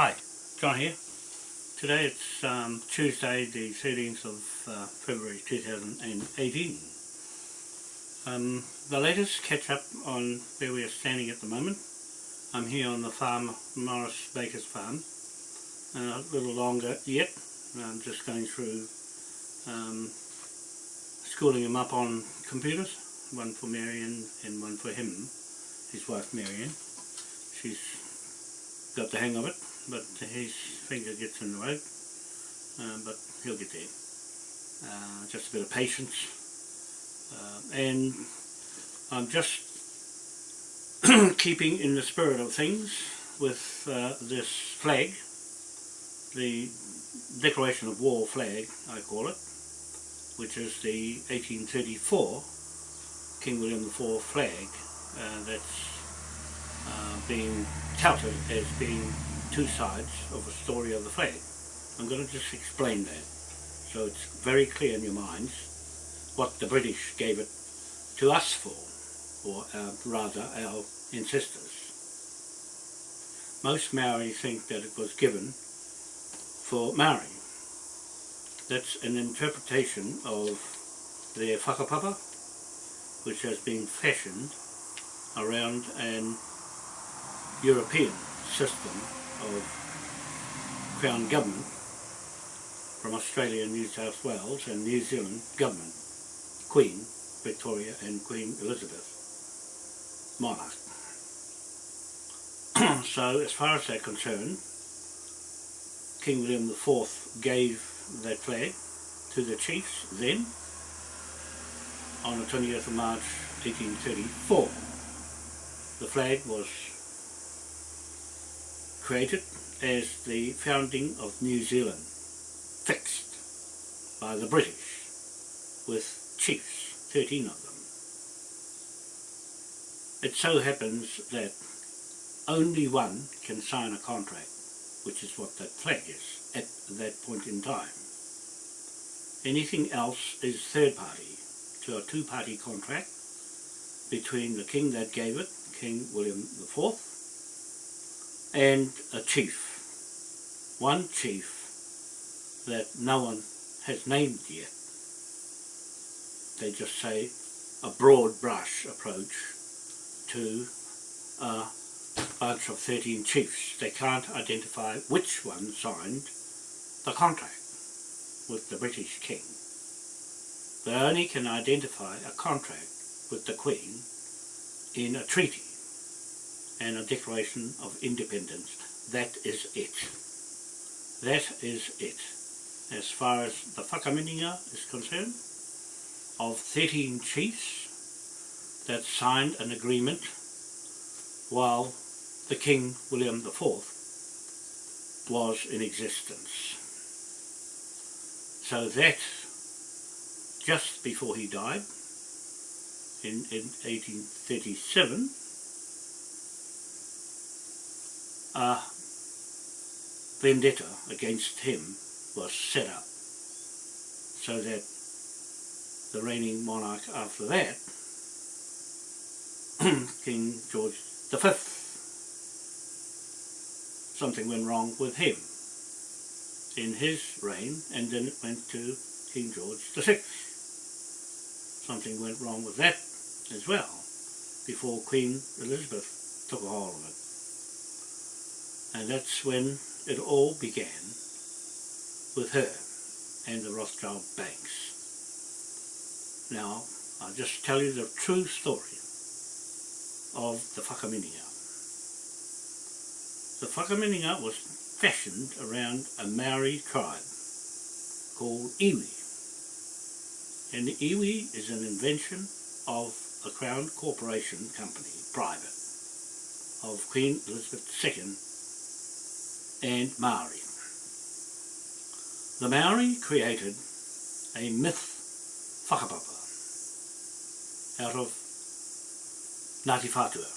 Hi, John here. Today it's um, Tuesday the 13th of uh, February 2018. Um, the latest catch up on where we are standing at the moment. I'm here on the farm, Morris Baker's farm. Uh, a little longer yet. I'm just going through um, schooling him up on computers. One for Marion and one for him, his wife Marion. She's got the hang of it but his finger gets in the way, uh, but he'll get there. Uh, just a bit of patience. Uh, and I'm just keeping in the spirit of things with uh, this flag, the Declaration of War flag, I call it, which is the 1834 King William IV flag uh, that's uh, being touted as being two sides of a story of the flag. I'm going to just explain that so it's very clear in your minds what the British gave it to us for, or uh, rather our ancestors. Most Maori think that it was given for Maori. That's an interpretation of their whakapapa, which has been fashioned around an European system of Crown Government from Australia New South Wales and New Zealand Government, Queen Victoria and Queen Elizabeth monarch. so as far as they're concerned, King William IV gave that flag to the chiefs then on the 20th of March 1834. The flag was created as the founding of New Zealand, fixed by the British, with chiefs, 13 of them. It so happens that only one can sign a contract, which is what that flag is at that point in time. Anything else is third party to a two-party contract between the king that gave it, King William IV, and a chief, one chief that no one has named yet. They just say a broad brush approach to a bunch of 13 chiefs. They can't identify which one signed the contract with the British King. They only can identify a contract with the Queen in a treaty and a Declaration of Independence. That is it. That is it. As far as the whakamininga is concerned, of 13 chiefs that signed an agreement while the King William IV was in existence. So that, just before he died, in, in 1837, a vendetta against him was set up so that the reigning monarch after that, King George V, something went wrong with him in his reign and then it went to King George VI. Something went wrong with that as well before Queen Elizabeth took a hold of it and that's when it all began with her and the Rothschild banks. Now, I'll just tell you the true story of the whakamininga. The whakamininga was fashioned around a Maori tribe called iwi. And the iwi is an invention of a Crown Corporation company, private, of Queen Elizabeth II and Maori. The Maori created a myth whakapapa out of Ngāti Whātua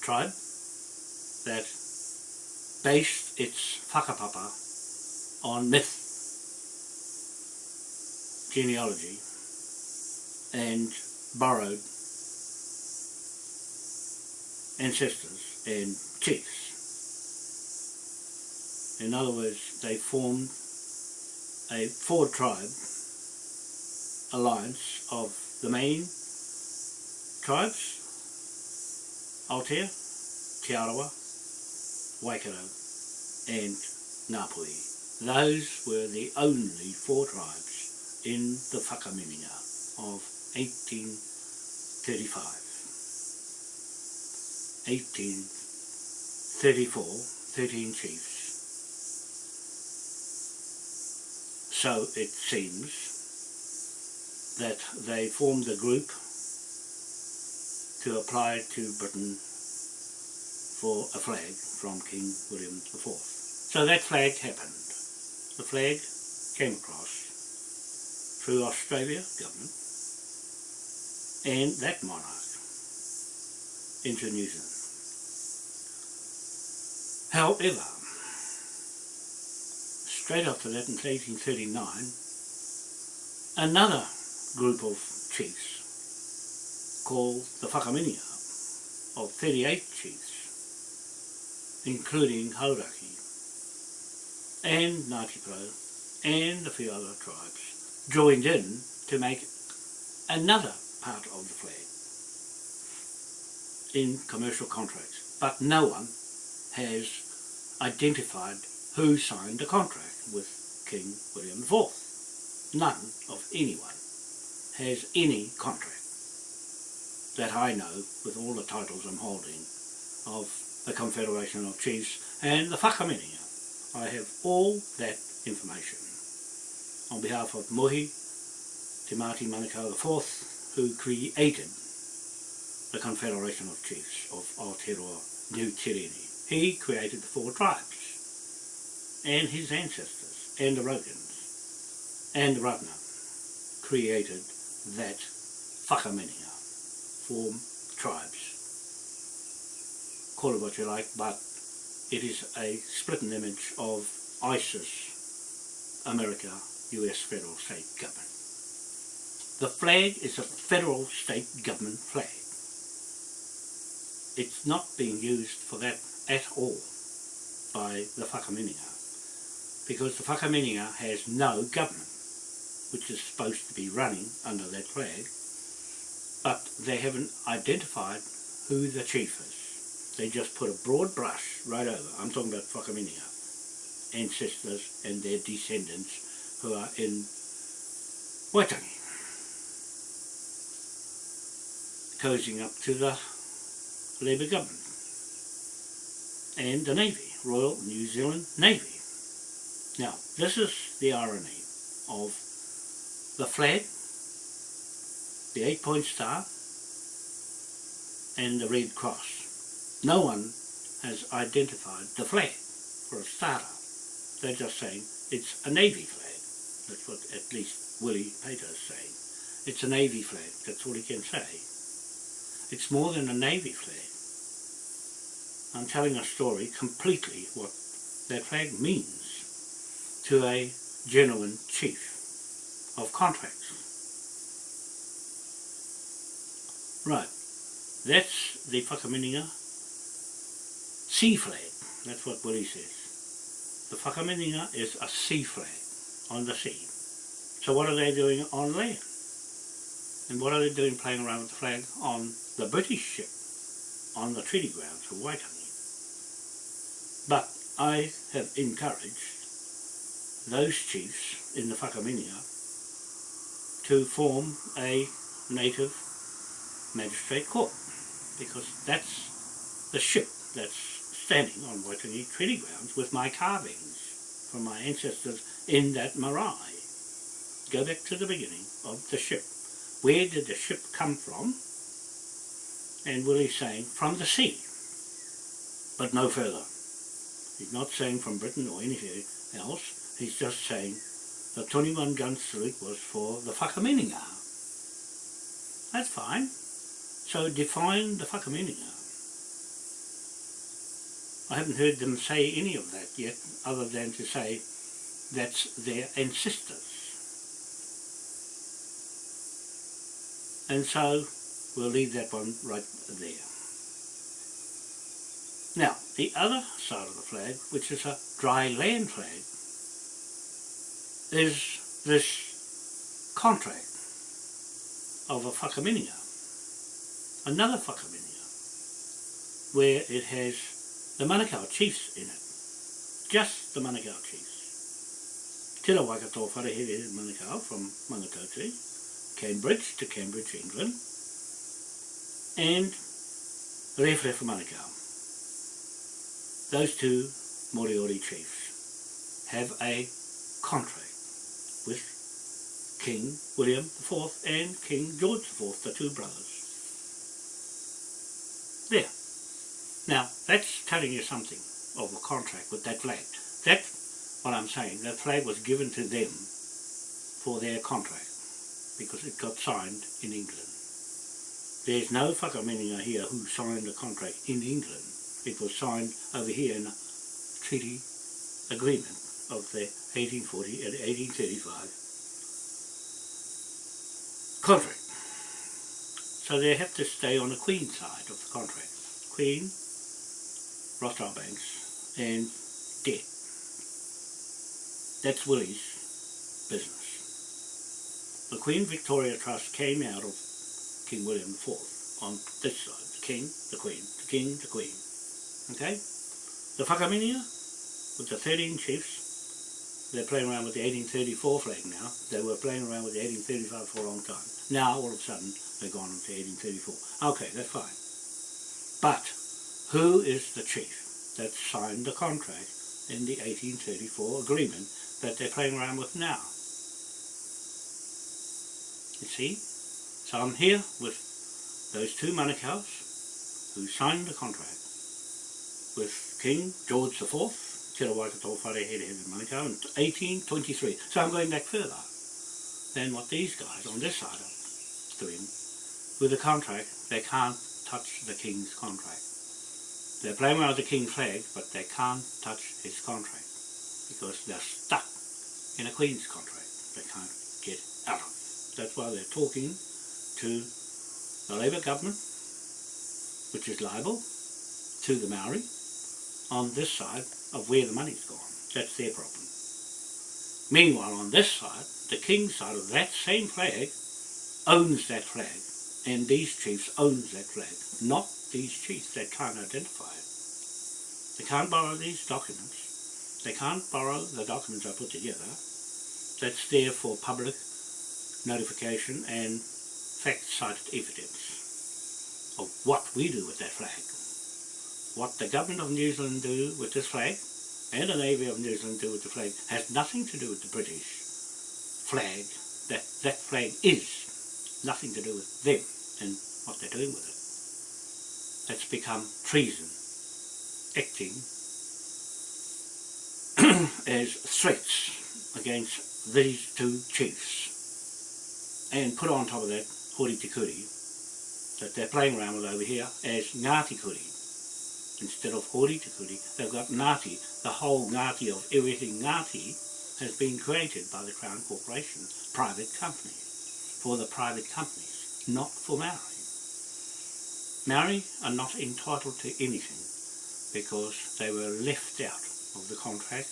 tribe that based its whakapapa on myth, genealogy and borrowed ancestors and chiefs In other words, they formed a four tribe alliance of the main tribes, Aotea, Te Arawa, Waikato and Ngāpuhi. Those were the only four tribes in the Whakamininga of 1835. 1834, 13 chiefs. So it seems that they formed a group to apply to Britain for a flag from King William IV. So that flag happened. The flag came across through Australia government and that monarch into New Zealand. However, straight after that in 1839, another group of chiefs called the Whakaminia of 38 chiefs, including Hauraki and Ngāti Pro and a few other tribes, joined in to make another part of the flag in commercial contracts. But no one has identified who signed the contract with King William IV. None of anyone has any contract that I know with all the titles I'm holding of the Confederation of Chiefs and the Whakamininga. I have all that information on behalf of Mohi Te Māti Manukau IV who created the Confederation of Chiefs of Aotearoa Nu Tireni. He created the four tribes and his ancestors and the Rogans and Ratna created that whakamininga, four tribes. Call it what you like, but it is a splitting image of ISIS, America, US federal state government. The flag is a federal state government flag. It's not being used for that at all by the Whakamininga because the Whakamininga has no government which is supposed to be running under that flag but they haven't identified who the chief is. They just put a broad brush right over. I'm talking about Whakamininga ancestors and their descendants who are in Waitangi cozying up to the Labour government and the Navy, Royal New Zealand Navy. Now, this is the irony of the flag, the eight-point star, and the Red Cross. No one has identified the flag for a starter. They're just saying it's a Navy flag. That's what at least Willie Peita is saying. It's a Navy flag, that's all he can say. It's more than a Navy flag. I'm telling a story completely what that flag means to a genuine chief of contracts. Right, that's the Whakamininga sea flag, that's what Willie says. The Whakamininga is a sea flag on the sea. So what are they doing on land? And what are they doing playing around with the flag on the British ship on the treaty grounds of Waitangi? But I have encouraged those chiefs in the Whakaminia to form a native magistrate court because that's the ship that's standing on Waitangi treaty grounds with my carvings from my ancestors in that marae. Go back to the beginning of the ship. Where did the ship come from? And Willie's saying, from the sea, but no further. He's not saying from Britain or anything else. He's just saying the 21 gun salute was for the Whakamininga. That's fine. So define the Whakamininga. I haven't heard them say any of that yet, other than to say that's their ancestors. And so we'll leave that one right there. Now, the other side of the flag, which is a dry land flag, is this contract of a whakaminia, another whakaminia, where it has the Manukau chiefs in it, just the Manukau chiefs. Tira Waikato Wharehere Manukau from Mangatoti, Cambridge to Cambridge, England, and Rewhare Manukau. Those two Moriori chiefs have a contract with King William IV and King George IV, the two brothers. There. Now, that's telling you something of a contract with that flag. That's what I'm saying. That flag was given to them for their contract because it got signed in England. There's no whakamininga here who signed the contract in England. It was signed over here in a treaty agreement of the 1840 and uh, 1835 contract. So they have to stay on the Queen side of the contract. Queen, Rothschild Banks and debt. That's Willie's business. The Queen Victoria Trust came out of King William IV on this side. The King, the Queen, the King, the Queen. Okay? The Whakaminia with the 13 chiefs they're playing around with the 1834 flag now. They were playing around with the 1835 for a long time. Now, all of a sudden, they've gone to 1834. Okay, that's fine. But, who is the chief that signed the contract in the 1834 agreement that they're playing around with now? You see? So I'm here with those two Manukau's who signed the contract with King George IV In Manukau in 1823. So I'm going back further than what these guys on this side are doing. With the contract, they can't touch the King's contract. They're playing around the King's flag, but they can't touch his contract because they're stuck in a Queen's contract. They can't get out of it. That's why they're talking to the Labour government, which is liable to the Maori, on this side of where the money's gone. That's their problem. Meanwhile, on this side, the king's side of that same flag owns that flag, and these chiefs owns that flag, not these chiefs that can't identify it. They can't borrow these documents. They can't borrow the documents I put together. That's there for public notification and fact-cited evidence of what we do with that flag what the government of New Zealand do with this flag and the Navy of New Zealand do with the flag has nothing to do with the British flag. That, that flag is nothing to do with them and what they're doing with it. That's become treason, acting as threats against these two chiefs. And put on top of that, Hori Te Kuri, that they're playing around with over here as Ngāti Kuri instead of Hori Te Kuri, they've got Ngāti. The whole Ngāti of everything Ngāti has been created by the Crown Corporation, private company, for the private companies, not for Maori. Maori are not entitled to anything because they were left out of the contract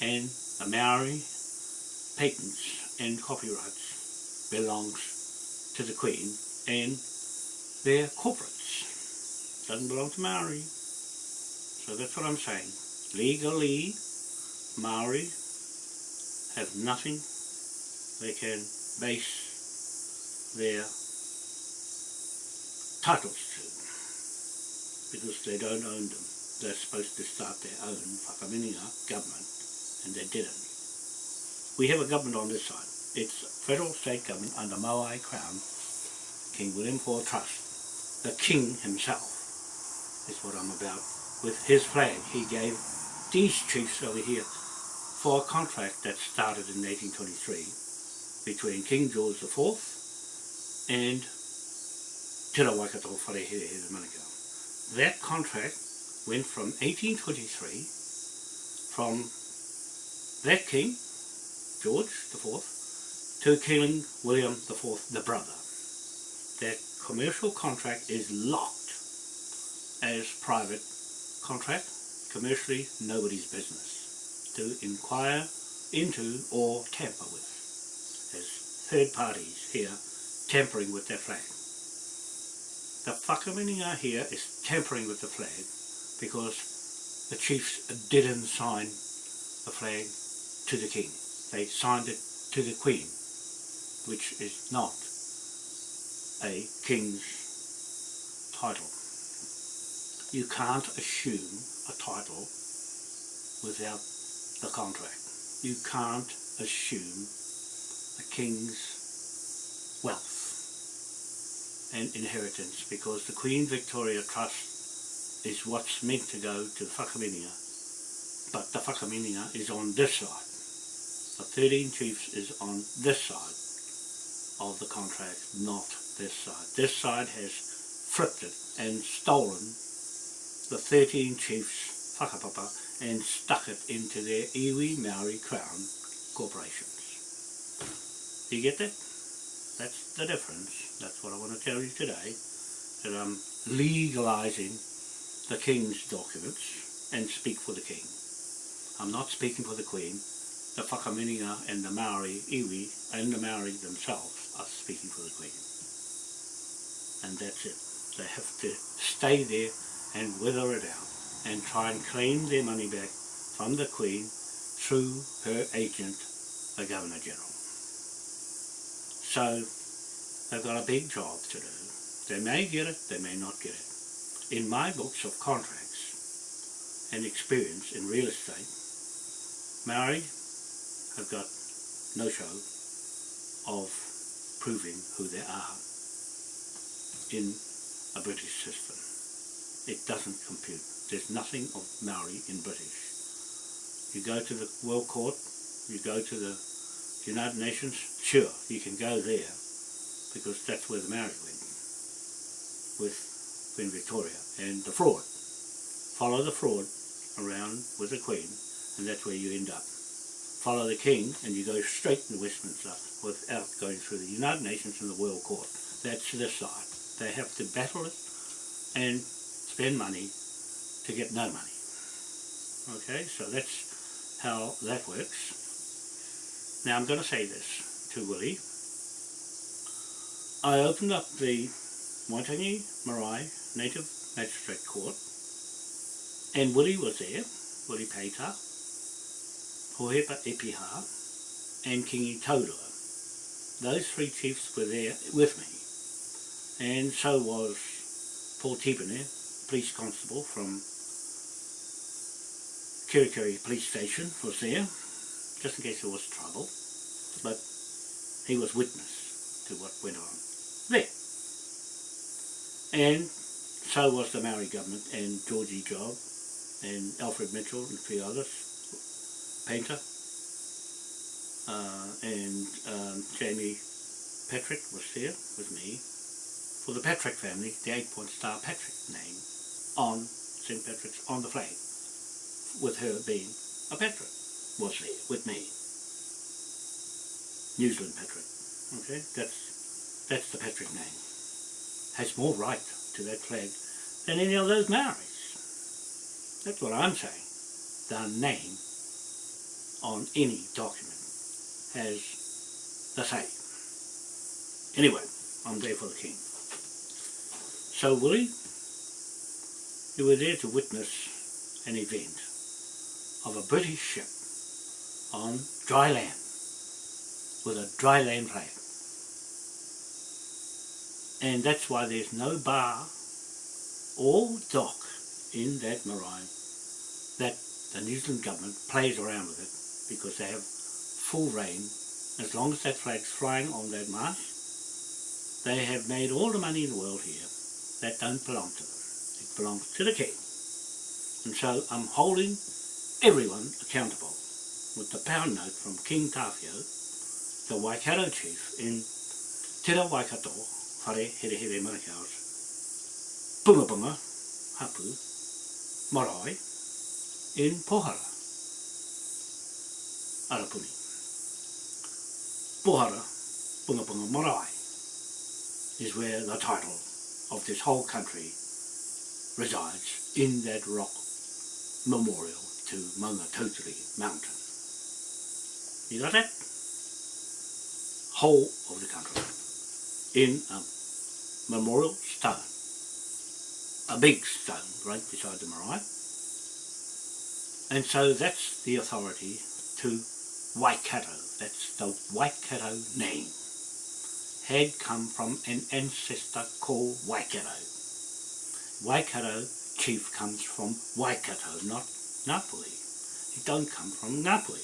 and the Maori patents and copyrights belongs to the Queen and their corporates. Doesn't belong to Maori. So that's what I'm saying. Legally, Maori have nothing they can base their titles to because they don't own them. They're supposed to start their own whakamininga government and they didn't. We have a government on this side. It's federal state government under Moai Crown, King William IV Trust. The King himself is what I'm about with his flag. He gave these chiefs over here for a contract that started in 1823 between King George IV and Te Wharehere Manukau. That contract went from 1823 from that king, George IV, to King William IV, the brother. That commercial contract is locked as private contract, commercially nobody's business to inquire into or tamper with. There's third parties here tampering with their flag. The whakamininga here is tampering with the flag because the chiefs didn't sign the flag to the king. They signed it to the queen, which is not a king's title. You can't assume a title without the contract. You can't assume a king's wealth and inheritance because the Queen Victoria Trust is what's meant to go to Whakamininga but the Whakamininga is on this side. The 13 chiefs is on this side of the contract, not this side. This side has flipped it and stolen the 13 chiefs whakapapa and stuck it into their iwi Maori Crown corporations. Do you get that? That's the difference. That's what I want to tell you today. That I'm legalising the King's documents and speak for the King. I'm not speaking for the Queen. The Whakamininga and the Maori iwi and the Maori themselves are speaking for the Queen. And that's it. They have to stay there and wither it out and try and claim their money back from the Queen through her agent, the Governor General. So they've got a big job to do. They may get it, they may not get it. In my books of contracts and experience in real estate, Maori have got no show of proving who they are in a British system. It doesn't compute. There's nothing of Maori in British. You go to the World Court, you go to the United Nations, sure, you can go there because that's where the Maori went with Queen Victoria and the fraud. Follow the fraud around with the Queen and that's where you end up. Follow the King and you go straight to Westminster without going through the United Nations and the World Court. That's this side. They have to battle it and spend money to get no money. Okay, so that's how that works. Now I'm going to say this to Willie. I opened up the Waitangi Marae Native Magistrate Court and Willie was there, Willie Peita, Hohepa Epiha and Kingi Taurua. Those three chiefs were there with me and so was Paul Tipene, police constable from Kerikeri police station was there just in case there was trouble. But he was witness to what went on there. And so was the Maori government and Georgie Job and Alfred Mitchell and a few others painter uh, and um, Jamie Patrick was there with me. For the Patrick family, the eight point star Patrick name on St. Patrick's on the flag with her being a Patrick was there with me. New Zealand Patrick. Okay, that's that's the Patrick name. Has more right to that flag than any of those Maoris. That's what I'm saying. The name on any document has the say. Anyway, I'm there for the king. So Willie, you were there to witness an event of a British ship on dry land with a dry land flag. And that's why there's no bar or dock in that marine that the New Zealand government plays around with it because they have full reign as long as that flag's flying on that mast they have made all the money in the world here that don't belong to them belongs to the king and so I'm holding everyone accountable with the pound note from King Tafio, the Waikato chief in Te Ra Waikato Whare Here Here Manukau's Punga Punga, Hapu Marae in Pohara Arapuni. Pohara, Punga Punga Marae, is where the title of this whole country resides in that rock memorial to Maungatautari Mountain. You got that? Whole of the country in a memorial stone. A big stone right beside the marae. And so that's the authority to Waikato. That's the Waikato name. Had come from an ancestor called Waikato. Waikato chief comes from Waikato, not Napoli. He don't come from Napoli.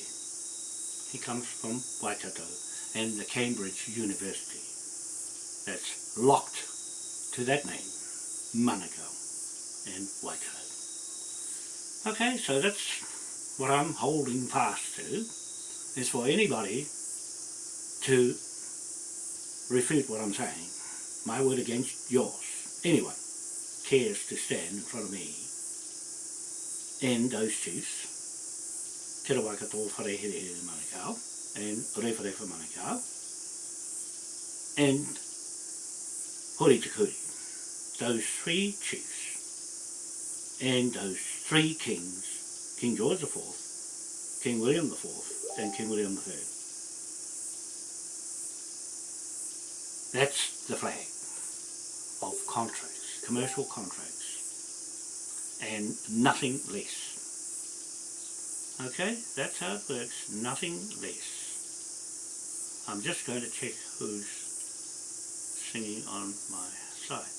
He comes from Waikato and the Cambridge University. That's locked to that name, Manukau and Waikato. Okay, so that's what I'm holding fast to, is for anybody to refute what I'm saying. My word against yours. Anyone cares to stand in front of me. And those chiefs, Te Rawakato Wharehere Manukau and Rewharewa Manukau and Hori Te Kuri, those three chiefs and those three kings, King George IV, King William IV and King William III. That's the flag of contracts, commercial contracts, and nothing less. Okay, that's how it works, nothing less. I'm just going to check who's singing on my site.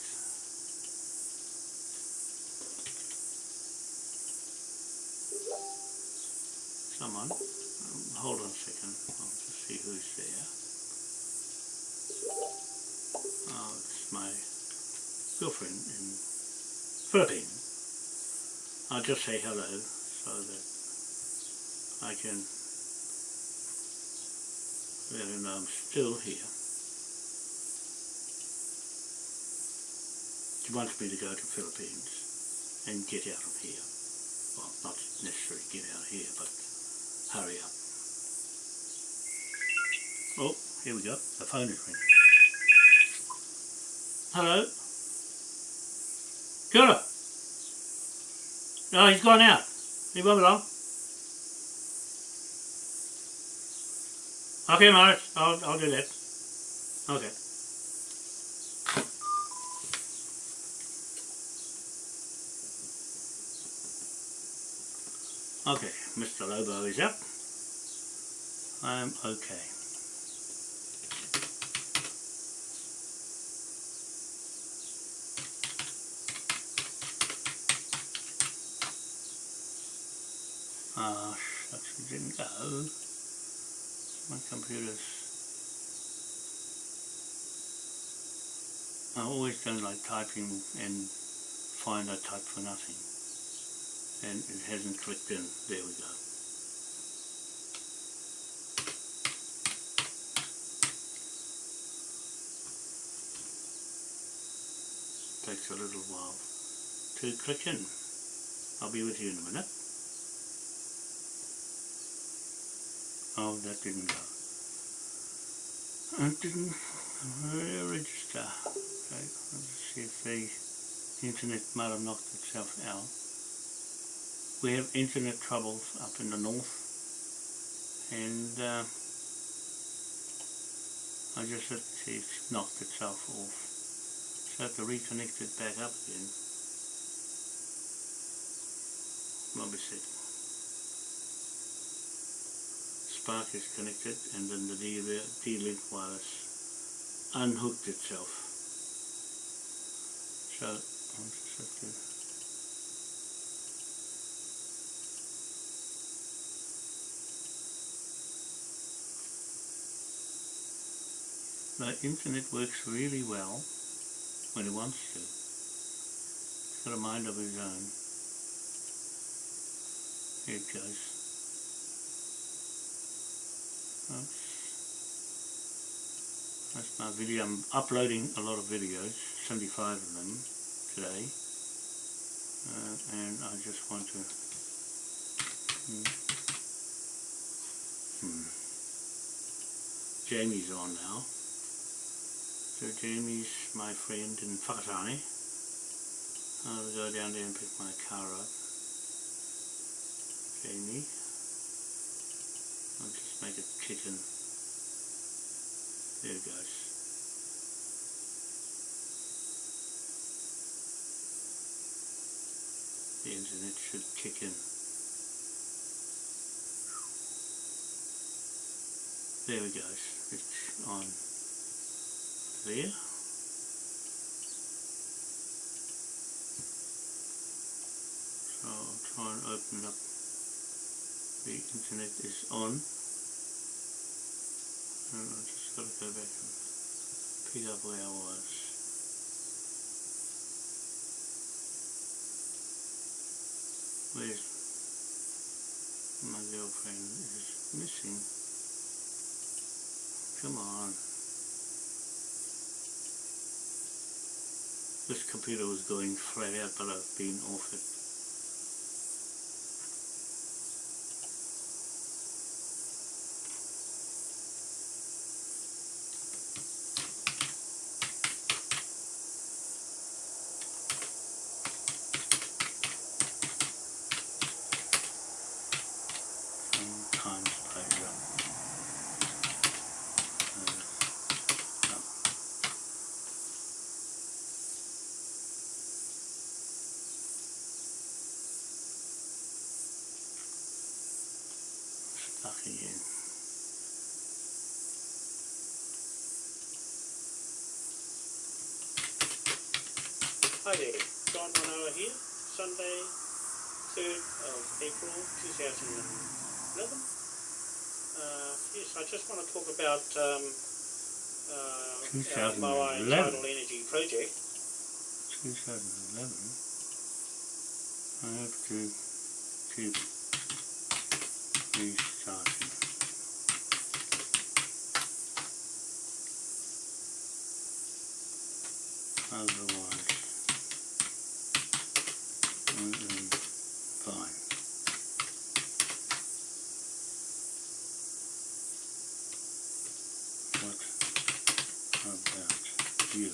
Someone, um, hold on a second, I'll just see who's there. Oh, it's my girlfriend in Philippines. I'll just say hello so that I can let her know I'm still here. She wants me to go to Philippines and get out of here. Well, not necessarily get out of here, but hurry up. Oh, here we go. The phone is ringing. Hello? Kia. No, oh, he's gone out. He won't. Okay, Morris, I'll, I'll do that. Okay. Okay, Mr. Lobo is up. I'm okay. Ah, shucks, it didn't go. My computer's... I always don't like typing and find I type for nothing. And it hasn't clicked in. There we go. Takes a little while to click in. I'll be with you in a minute. Oh, that didn't go. It didn't register. Okay, let's see if the internet might have knocked itself out. We have internet troubles up in the north and uh, I just it's knocked itself off. So I have to reconnect it back up again. Me see. Spark is connected and then the D-Link wireless unhooked itself. So I'll just have to The internet works really well when it wants to. It's got a mind of its own. Here it goes. That's my video. I'm uploading a lot of videos, 75 of them today. Uh, and I just want to... Hmm. Hmm. Jamie's on now. So Jamie's my friend in Whakatane. I'll go down there and pick my car up. Jamie. I'll just make it chicken. There it goes. The internet should kick in. There we go. It's on there. So I'll try and open up the internet is on. I just got to go back and pick up where I was. Where's my girlfriend is missing. Come on. This computer was going flat out but I've been off it. Sometimes I run. Uh, no. Stuck again. Hi there, John Manoa here, Sunday, 3rd of April 2011. Uh, yes, I just want to talk about um, uh, our 2011. Tidal Energy project. 2011 I have to keep restarting. Otherwise, I am fine. What about you?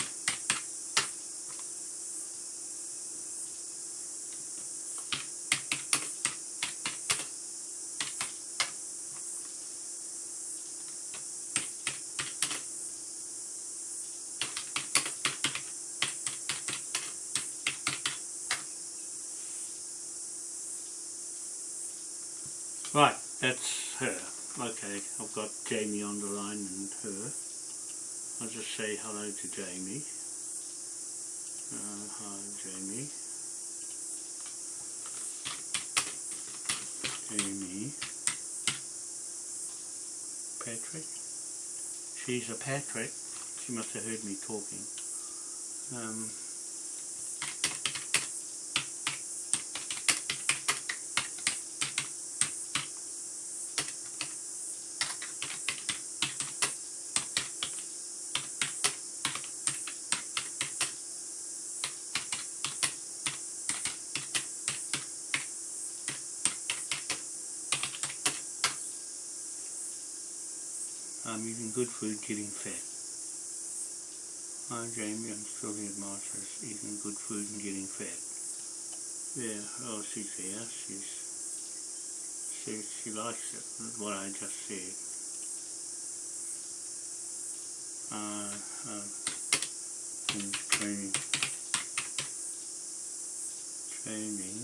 Right, that's her. Okay, I've got Jamie on the line and her. I'll just say hello to Jamie. Uh, hi, Jamie. Jamie. Patrick. She's a Patrick. She must have heard me talking. Um, I'm eating good food, getting fat. Hi Jamie, I'm still the Masters, eating good food and getting fat. Yeah, oh she's there, she's, she, she likes it, what I just said. Uh, uh, in training, training,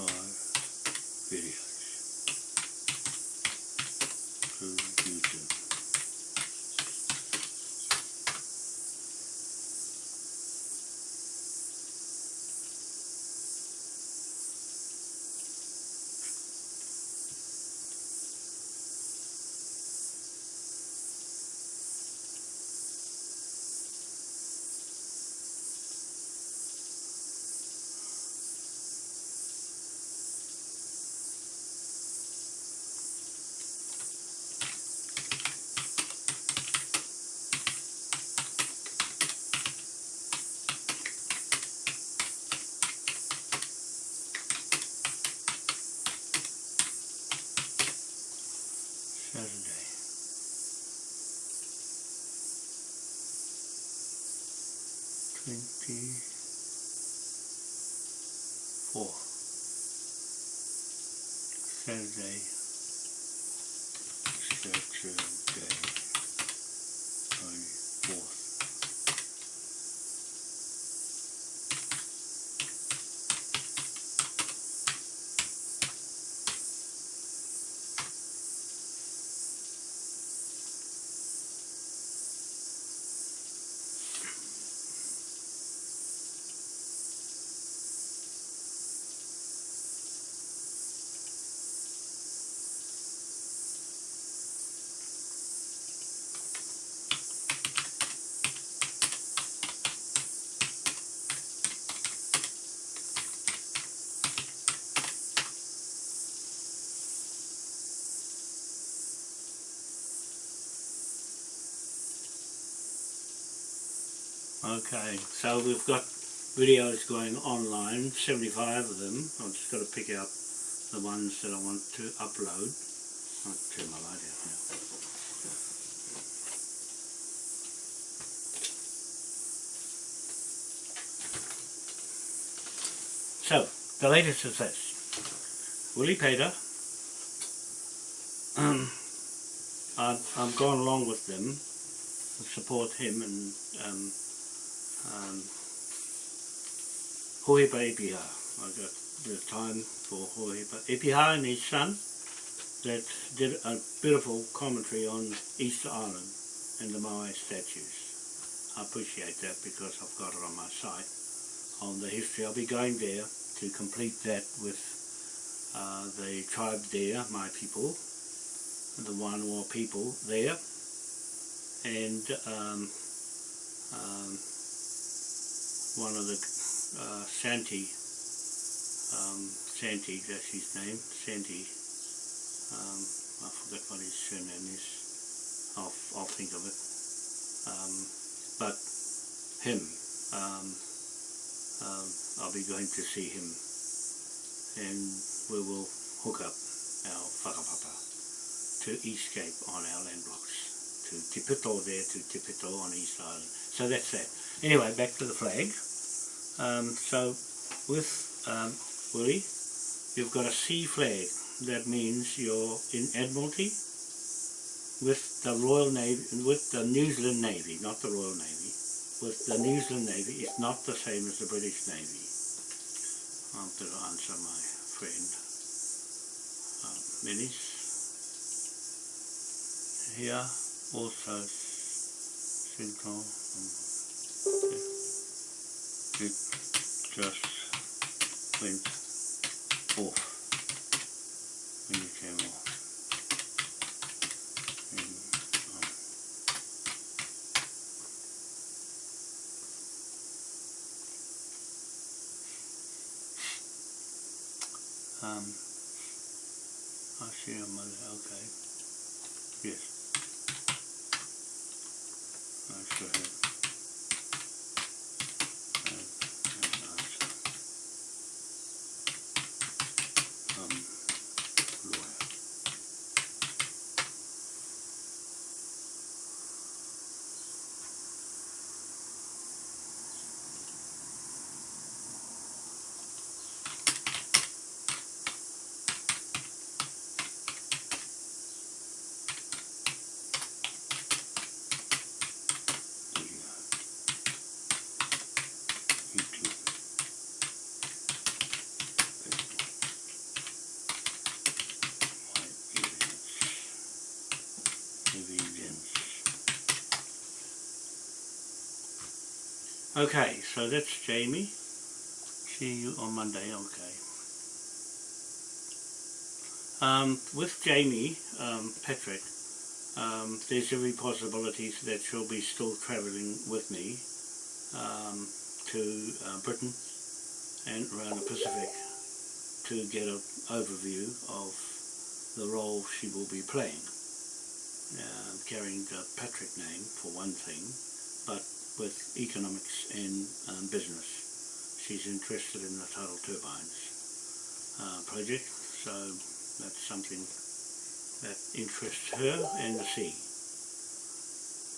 は。Saturday. Okay, so we've got videos going online, 75 of them. I've just got to pick out the ones that I want to upload. I'll turn my light out now. So, the latest is this. Willie Peita. um, I've, I've gone along with them to support him and um, Hohepa Epiha. I got the time for Hohepa Epiha and his son that did a beautiful commentary on Easter Island and the Moai statues. I appreciate that because I've got it on my site on the history. I'll be going there to complete that with uh, the tribe there, my people, the or people there, and um, um, one of the uh, Santi, um, Santi, that's his name, Santi, um, I forget what his surname is, I'll, I'll think of it, um, but him, um, um, I'll be going to see him and we will hook up our whakapapa to escape on our land blocks, to Tipito there, to Tipito on East Island. So that's that. Anyway, back to the flag. Um, so with um, Willie, you've got a sea flag. That means you're in Admiralty with the Royal Navy, with the New Zealand Navy, not the Royal Navy. With the New Zealand Navy, it's not the same as the British Navy. I'll have to answer my friend uh, Menis. Here also Central. It just went off when you came off. And, um, Um, I see your mother, okay. Yes. I sure have. have an answer. Okay, so that's Jamie. See you on Monday, okay. Um, with Jamie um, Patrick, um, there's every possibility that she'll be still travelling with me um, to uh, Britain and around the Pacific to get an overview of the role she will be playing. Uh, carrying the Patrick name for one thing, but with economics and um, business. She's interested in the tidal turbines uh, project, so that's something that interests her and the sea.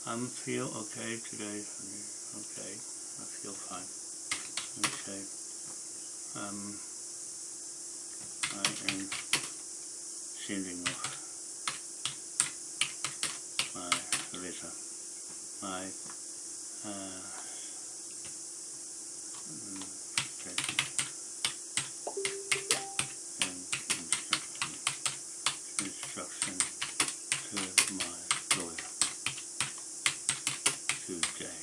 I'm feel okay today, okay, I feel fine, okay. Um, I am sending off my letter, my uh, mm, statement and instruction, instruction to my lawyer today.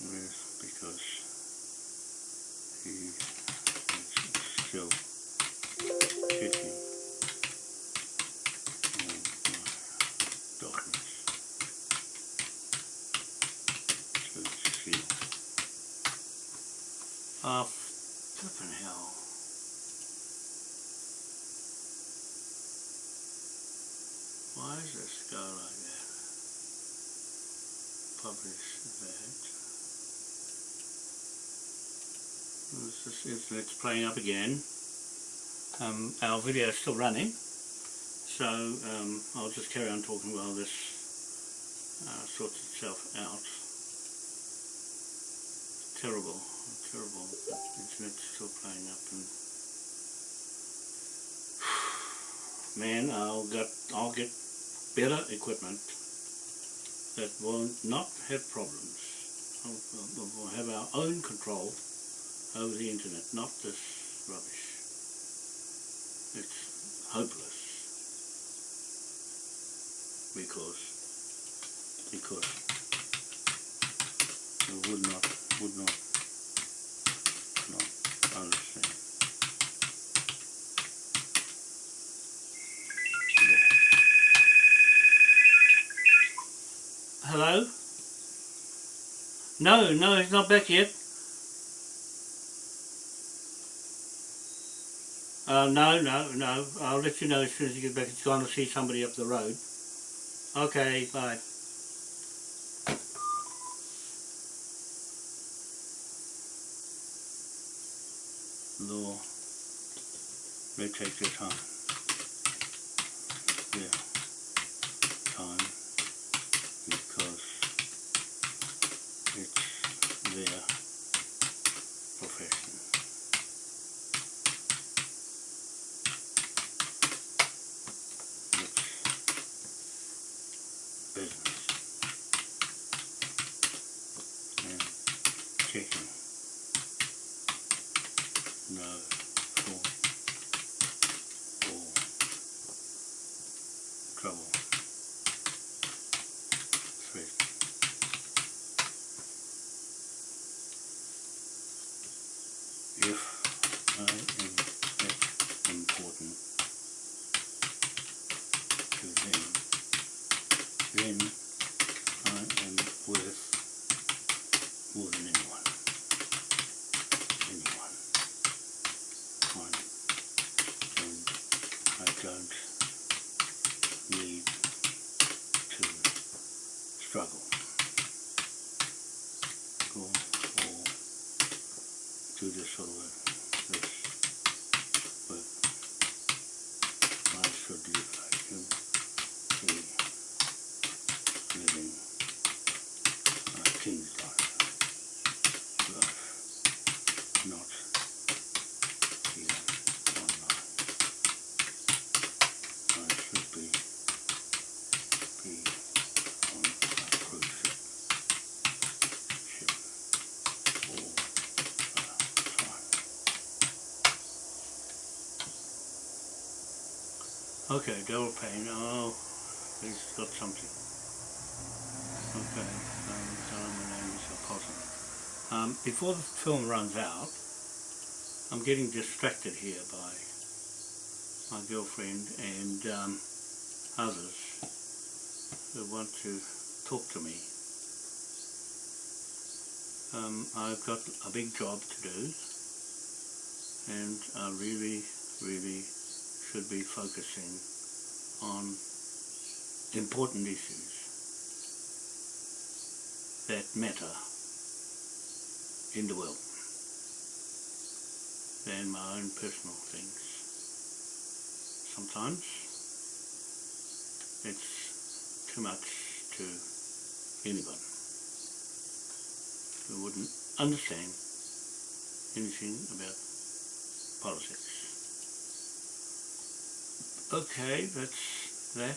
Yes, because he is still checking all my documents to see. Ah, flippin' hell. Why does this go like that? Publish that. This is, it's, it's playing up again. Um, our video is still running, so um, I'll just carry on talking while this uh, sorts itself out. Terrible, terrible. The internet's still playing up, and man, I'll get I'll get better equipment will not have problems. We'll, have our own control over the internet, not this rubbish. It's hopeless because because we would not would not not understand. Hello? No, no, he's not back yet. Uh, no, no, no. I'll let you know as soon as he gets back. He's gone to see somebody up the road. Okay, bye. Law. They take their time. Yeah. Okay, Devil Pain. Oh, he's got something. Okay, um, my name is Opossum. Um, before the film runs out, I'm getting distracted here by my girlfriend and um, others who want to talk to me. Um, I've got a big job to do and I really, really should be focusing on important issues that matter in the world than my own personal things. Sometimes it's too much to anyone who wouldn't understand anything about politics. Okay, that's that.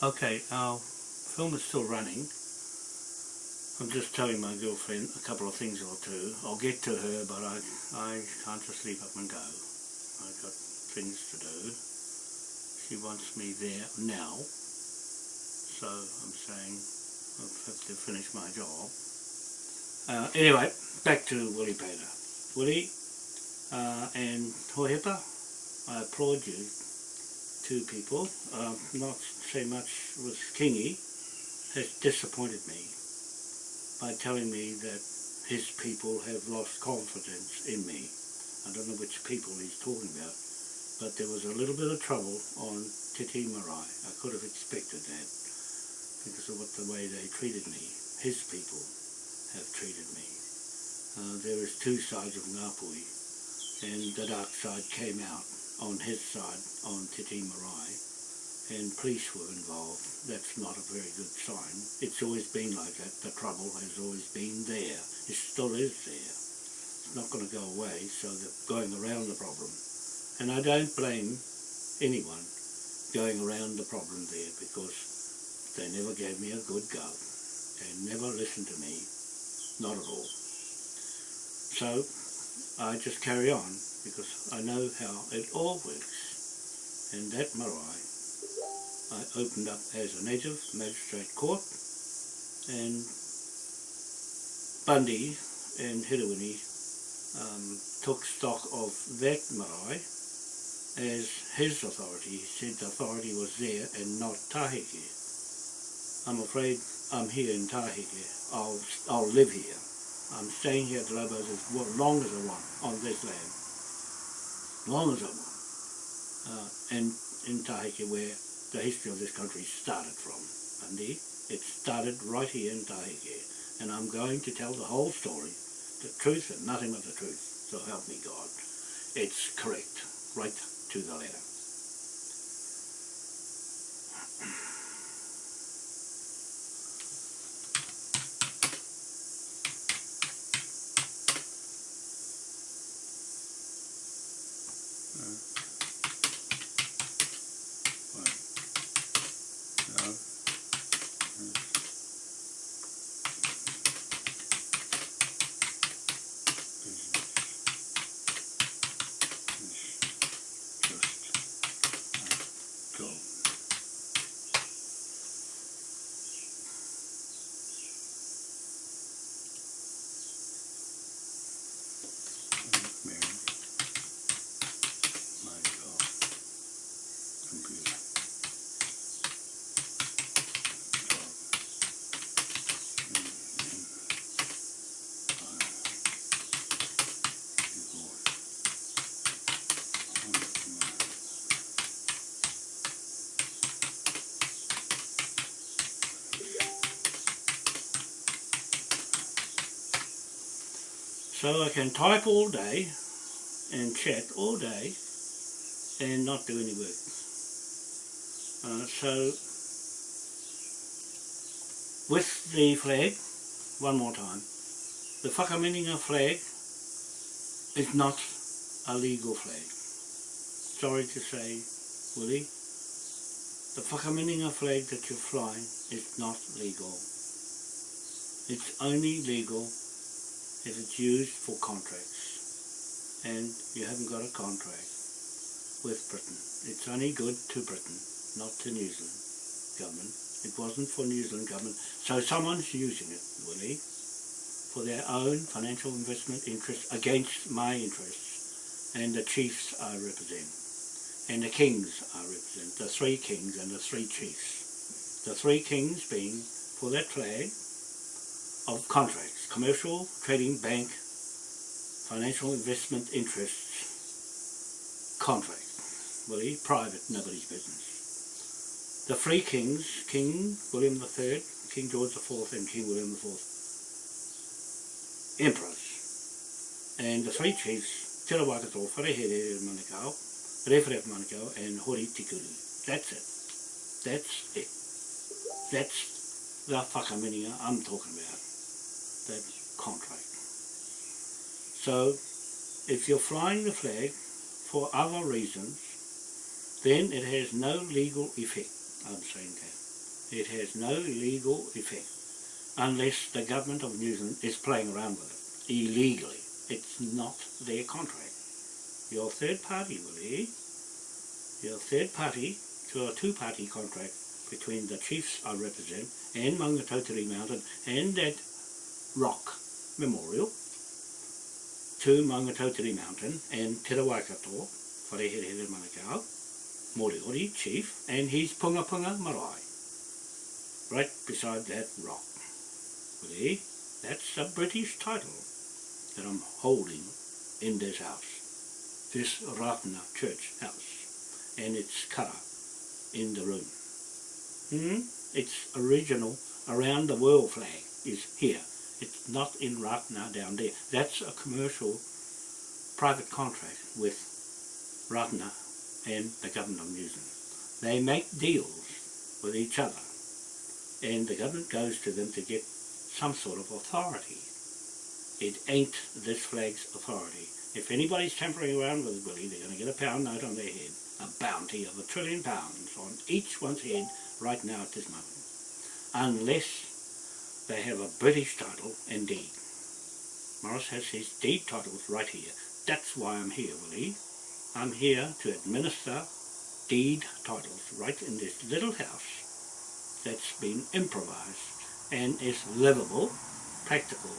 Okay, our film is still running. I'm just telling my girlfriend a couple of things or two. I'll get to her, but I, I can't just leave up and go. I've got things to do. She wants me there now. So I'm saying I'll have to finish my job. Uh, anyway, back to Willie Peita. Willie uh, and Hohepa, I applaud you two people, uh, not so much with Kingy, has disappointed me by telling me that his people have lost confidence in me. I don't know which people he's talking about, but there was a little bit of trouble on Titi Marae. I could have expected that because of what the way they treated me. His people have treated me. Uh, there is two sides of Ngāpuhi, and the dark side came out on his side, on Titi Marae, and police were involved. That's not a very good sign. It's always been like that. The trouble has always been there. It still is there. it's not going to go away, so they're going around the problem. And I don't blame anyone going around the problem there because they never gave me a good go. They never listened to me, not at all. So I just carry on because I know how it all works. And that marae I opened up as a native magistrate court and Bundy and Hiruini um, took stock of that marae as his authority. He said the authority was there and not Tahike. I'm afraid I'm here in Tahike. I'll, I'll live here. I'm staying here at Lobos as long as I want on this land. Long as I want. Uh, and in Tahike where the history of this country started from. Bundy, it started right here in Taheke. And I'm going to tell the whole story, the truth and nothing but the truth. So help me God. It's correct, right to the letter. No. Just go. Mary. My God. Computer. So I can type all day and chat all day and not do any work. Uh, so with the flag, one more time, the Whakaminenga flag is not a legal flag. Sorry to say, Willie, the Whakaminenga flag that you're flying is not legal. It's only legal it's used for contracts and you haven't got a contract with Britain. It's only good to Britain, not to New Zealand government. It wasn't for New Zealand government. So someone's using it, Willie, for their own financial investment interests against my interests and the chiefs I represent and the kings I represent, the three kings and the three chiefs. The three kings being for that flag of contracts, commercial, trading, bank, financial investment interests, contract, Willie, private, nobody's business. The three kings, King William III, King George IV and King William IV, emperors. And the three chiefs, Te Rawakato, Wharehere Manukau, Rewharewha Manukau and Hori Te Kuri. That's it. That's it. That's the whakaminenga I'm talking about. That contract. So, if you're flying the flag for other reasons, then it has no legal effect. I'm saying that. It has no legal effect unless the government of New Zealand is playing around with it illegally. It's not their contract. You're third party, Willie. You're third party to a two-party contract between the chiefs I represent and Maungatautari Mountain and that rock memorial to Maungatautari Mountain and Te Rawaikato, Wharehere Manukau, Moriori chief, and his Punga Punga Marae, right beside that rock. See, that's a British title that I'm holding in this house, this Ratana church house, and its colour in the room. Hmm? Its original around the world flag is here. It's not in Ratana down there. That's a commercial private contract with Ratana and the government of New Zealand. They make deals with each other and the government goes to them to get some sort of authority. It ain't this flag's authority. If anybody's tampering around with Willie, they're going to get a pound note on their head, a bounty of a trillion pounds on each one's head right now at this moment. Unless they have a British title and deed. Morris has his deed titles right here. That's why I'm here, Willie. I'm here to administer deed titles right in this little house that's been improvised and is livable, practical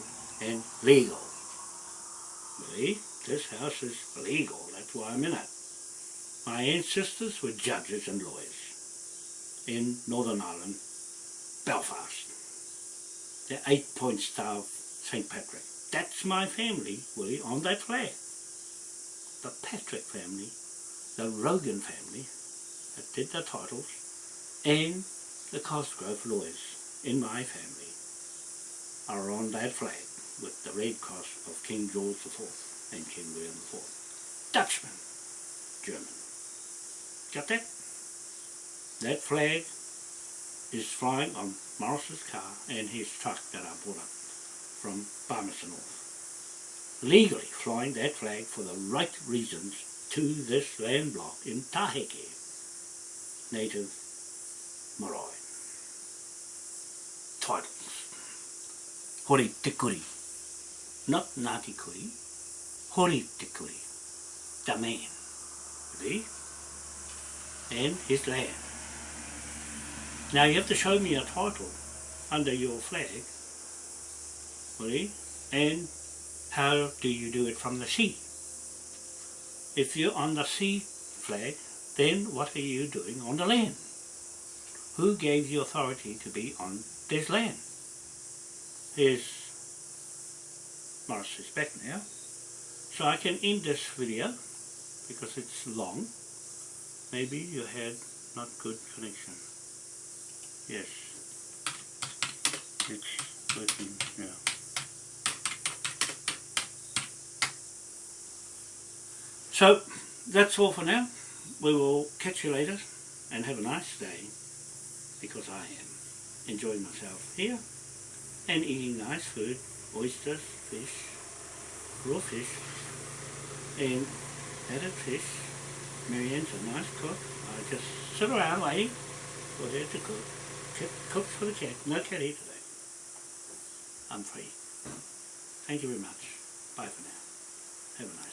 and legal. Willie, this house is legal, that's why I'm in it. My ancestors were judges and lawyers in Northern Ireland, Belfast. The eight point star of St. Patrick. That's my family, Willie, on that flag. The Patrick family, the Rogan family that did the titles, and the Cosgrove lawyers in my family are on that flag with the red cross of King George IV and King William IV. Dutchman, German. Got that? That flag is flying on Morris's car and his truck that I bought up from Palmerston North. Legally flying that flag for the right reasons to this land block in Taheke, native Marae. Titles. Hori te kuri. Not Ngāti kuri. Hori te kuri. The man. See? And his land. Now you have to show me a title under your flag. Willie, and how do you do it from the sea? If you're on the sea flag, then what are you doing on the land? Who gave you authority to be on this land? Here's Morris is back now. So I can end this video because it's long. Maybe you had not good connection. Yes. It's working, yeah. So that's all for now. We will catch you later and have a nice day because I am enjoying myself here and eating nice food, oysters, fish, raw fish and added fish. Marianne's a nice cook. I just sit around waiting for her to cook. Cat cooks for the cat. No here today. I'm free. Thank you very much. Bye for now. Have a nice.